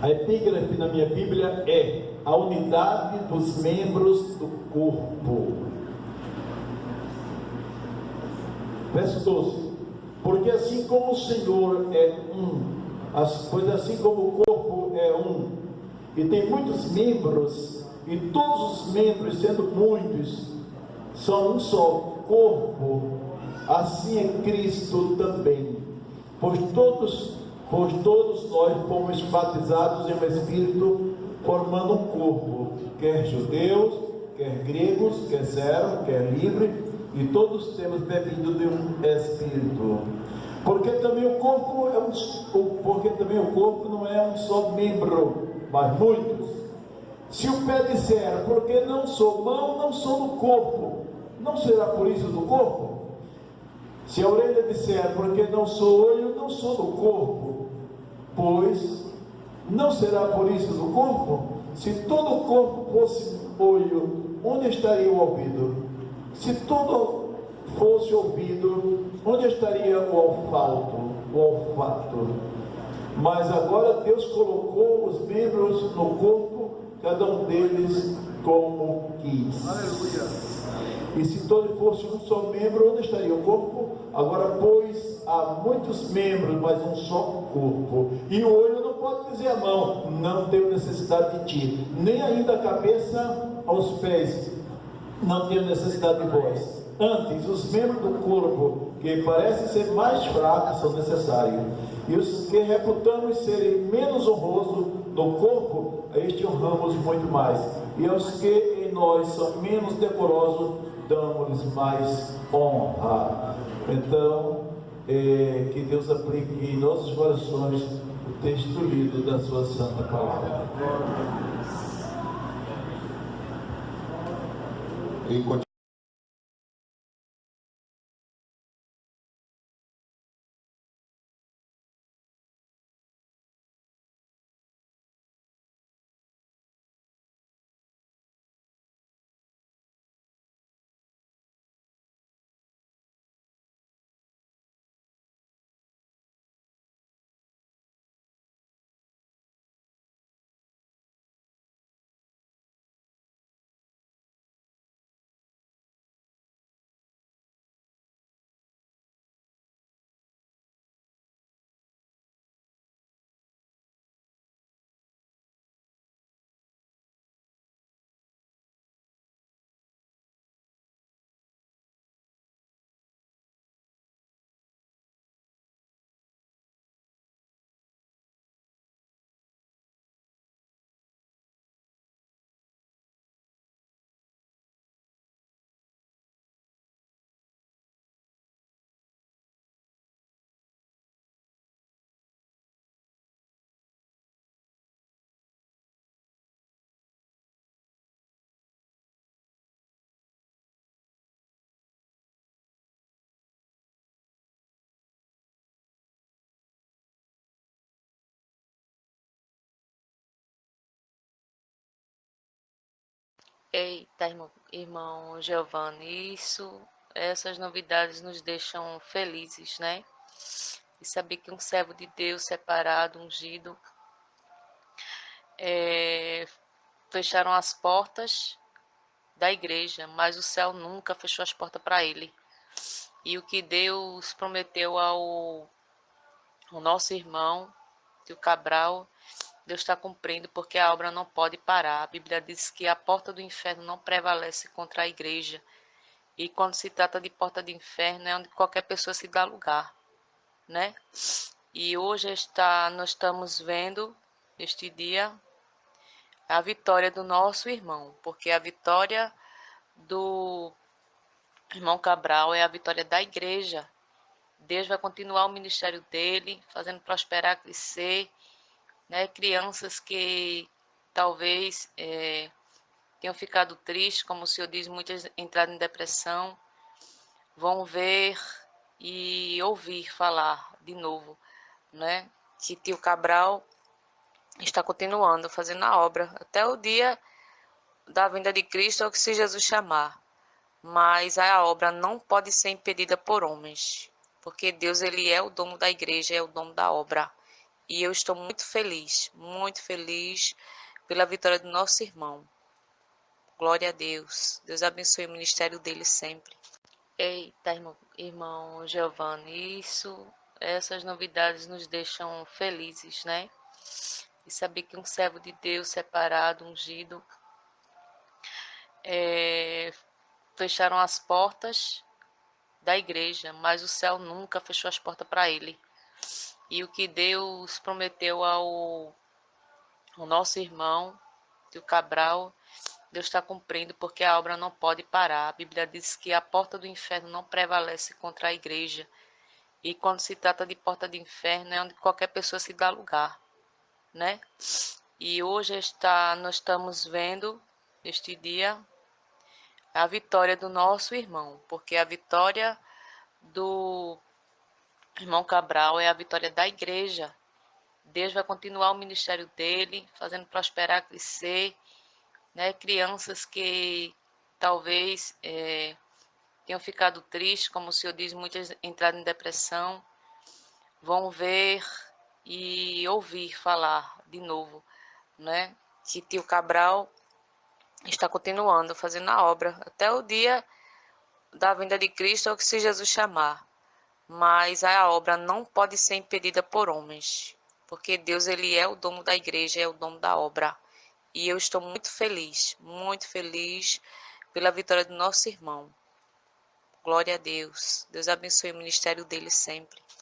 12. A epígrafe na minha Bíblia é a unidade dos membros do corpo. Verso 12. Porque assim como o Senhor é um, pois assim como o corpo é um, e tem muitos membros, e todos os membros, sendo muitos, são um só corpo, assim é Cristo também. Pois todos, pois todos nós fomos batizados em um Espírito, formando um corpo, quer judeus, quer gregos, quer servo, quer livre, e todos temos bebido de um Espírito. Porque também o corpo é um, porque também o corpo não é um só membro, mas muitos. Se o pé disser, porque não sou mão, não sou do corpo, não será por isso do corpo? Se a orelha disser, porque não sou olho, não sou do corpo, pois não será por isso do corpo? Se todo o corpo fosse olho, onde estaria o ouvido? Se todo fosse ouvido, onde estaria o olfato? O olfato. Mas agora Deus colocou os membros no corpo, cada um deles como quis. Aleluia. E se todo fosse um só membro, onde estaria o corpo? Agora, pois, há muitos membros, mas um só corpo. E o olho não pode dizer a mão, não tenho necessidade de ti. Nem ainda a cabeça aos pés, não tenho necessidade de vós. Antes, os membros do corpo, que parecem ser mais fracos, são necessários. E os que reputamos serem menos honrosos no corpo, a este honramos muito mais. E aos que em nós são menos decorosos, damos-lhes mais honra. Então, é, que Deus aplique em nossos corações o texto lido da sua santa palavra. Enquanto Eita, irmão, irmão Giovanni, isso, essas novidades nos deixam felizes, né? E saber que um servo de Deus separado, ungido, é, fecharam as portas da igreja, mas o céu nunca fechou as portas para ele. E o que Deus prometeu ao, ao nosso irmão, tio Cabral, Deus está cumprindo porque a obra não pode parar. A Bíblia diz que a porta do inferno não prevalece contra a igreja. E quando se trata de porta do inferno, é onde qualquer pessoa se dá lugar, né? E hoje está, nós estamos vendo, este dia, a vitória do nosso irmão, porque a vitória do irmão Cabral é a vitória da igreja. Deus vai continuar o ministério dele, fazendo prosperar, crescer né? Crianças que talvez é, tenham ficado tristes, como o senhor diz, muitas entraram em depressão, vão ver e ouvir falar de novo, né? Que tio Cabral está continuando fazendo a obra até o dia da vinda de Cristo, ou que se Jesus chamar. Mas a obra não pode ser impedida por homens, porque Deus ele é o dono da igreja, é o dono da obra. E eu estou muito feliz, muito feliz pela vitória do nosso irmão. Glória a Deus. Deus abençoe o ministério dele sempre. Eita, irmão, irmão Giovanni, isso, essas novidades nos deixam felizes, né? E saber que um servo de Deus separado, ungido, é, fecharam as portas da igreja, mas o céu nunca fechou as portas para ele. E o que Deus prometeu ao, ao nosso irmão, o Cabral, Deus está cumprindo porque a obra não pode parar. A Bíblia diz que a porta do inferno não prevalece contra a igreja. E quando se trata de porta do inferno, é onde qualquer pessoa se dá lugar, né? E hoje está, nós estamos vendo, este dia, a vitória do nosso irmão, porque a vitória do irmão Cabral é a vitória da igreja. Deus vai continuar o ministério dele, fazendo prosperar, crescer, né? Crianças que talvez é, tenham ficado tristes, como o senhor diz, muitas entraram em depressão, vão ver e ouvir falar de novo, né? Que tio Cabral está continuando fazendo a obra até o dia da vinda de Cristo ou que se Jesus chamar. Mas a obra não pode ser impedida por homens, porque Deus ele é o dono da igreja, é o dono da obra. E eu estou muito feliz, muito feliz pela vitória do nosso irmão. Glória a Deus. Deus abençoe o ministério dele sempre.